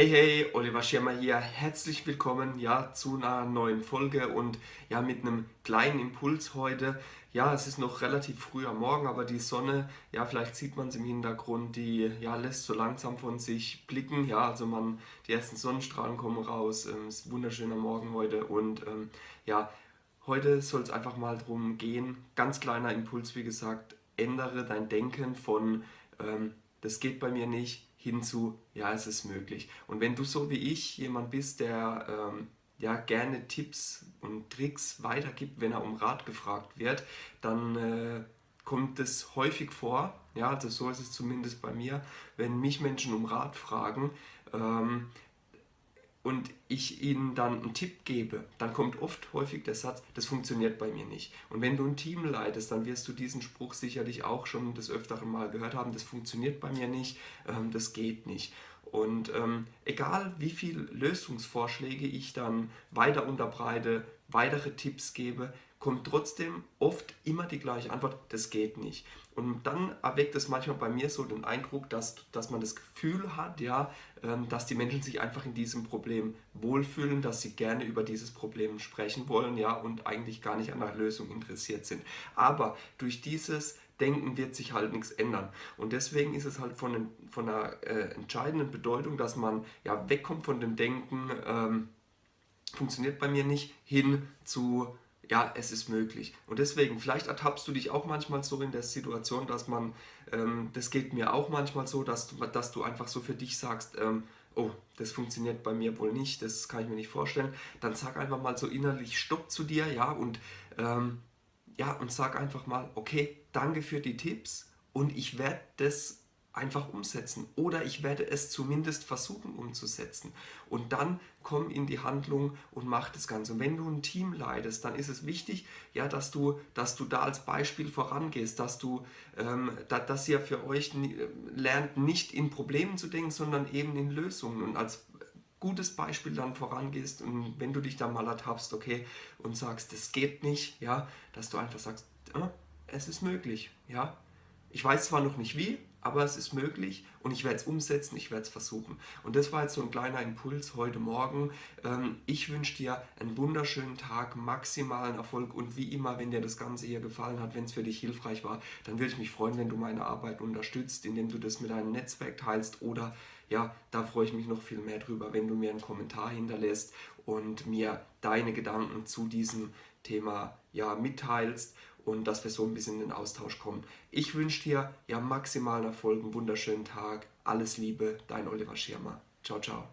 Hey hey, Oliver Schirmer hier, herzlich willkommen ja zu einer neuen Folge und ja mit einem kleinen Impuls heute. Ja, es ist noch relativ früh am Morgen, aber die Sonne, ja vielleicht sieht man es im Hintergrund, die ja lässt so langsam von sich blicken. Ja, also man, die ersten Sonnenstrahlen kommen raus, ähm, es ist ein wunderschöner Morgen heute und ähm, ja, heute soll es einfach mal darum gehen, ganz kleiner Impuls wie gesagt, ändere dein Denken von ähm, das geht bei mir nicht, hinzu, ja, es ist möglich. Und wenn du so wie ich jemand bist, der ähm, ja, gerne Tipps und Tricks weitergibt, wenn er um Rat gefragt wird, dann äh, kommt es häufig vor, ja, also so ist es zumindest bei mir, wenn mich Menschen um Rat fragen, ähm, und ich ihnen dann einen Tipp gebe, dann kommt oft häufig der Satz, das funktioniert bei mir nicht. Und wenn du ein Team leitest, dann wirst du diesen Spruch sicherlich auch schon des Öfteren mal gehört haben, das funktioniert bei mir nicht, ähm, das geht nicht. Und ähm, egal wie viele Lösungsvorschläge ich dann weiter unterbreite, weitere Tipps gebe, kommt trotzdem oft immer die gleiche Antwort, das geht nicht. Und dann erweckt es manchmal bei mir so den Eindruck, dass, dass man das Gefühl hat, ja, ähm, dass die Menschen sich einfach in diesem Problem wohlfühlen, dass sie gerne über dieses Problem sprechen wollen ja, und eigentlich gar nicht an der Lösung interessiert sind. Aber durch dieses Denken wird sich halt nichts ändern. Und deswegen ist es halt von, von einer äh, entscheidenden Bedeutung, dass man ja wegkommt von dem Denken, ähm, funktioniert bei mir nicht, hin zu ja, es ist möglich. Und deswegen, vielleicht ertappst du dich auch manchmal so in der Situation, dass man, ähm, das geht mir auch manchmal so, dass du, dass du einfach so für dich sagst, ähm, oh, das funktioniert bei mir wohl nicht, das kann ich mir nicht vorstellen. Dann sag einfach mal so innerlich Stopp zu dir, ja, und, ähm, ja, und sag einfach mal, okay, danke für die Tipps und ich werde das einfach umsetzen oder ich werde es zumindest versuchen umzusetzen und dann komm in die Handlung und mach das Ganze. Und wenn du ein Team leitest, dann ist es wichtig, ja, dass du, dass du da als Beispiel vorangehst, dass du, ähm, da, dass ihr für euch lernt, nicht in Problemen zu denken, sondern eben in Lösungen und als gutes Beispiel dann vorangehst und wenn du dich dann mal ertappst, okay, und sagst, das geht nicht, ja, dass du einfach sagst, äh, es ist möglich, ja. Ich weiß zwar noch nicht wie, aber es ist möglich und ich werde es umsetzen, ich werde es versuchen. Und das war jetzt so ein kleiner Impuls heute Morgen. Ähm, ich wünsche dir einen wunderschönen Tag, maximalen Erfolg und wie immer, wenn dir das Ganze hier gefallen hat, wenn es für dich hilfreich war, dann würde ich mich freuen, wenn du meine Arbeit unterstützt, indem du das mit deinem Netzwerk teilst oder ja, da freue ich mich noch viel mehr drüber, wenn du mir einen Kommentar hinterlässt und mir deine Gedanken zu diesem Thema ja, mitteilst und dass wir so ein bisschen in den Austausch kommen. Ich wünsche dir ja maximalen Erfolg, einen wunderschönen Tag, alles Liebe, dein Oliver Schirmer. Ciao, ciao.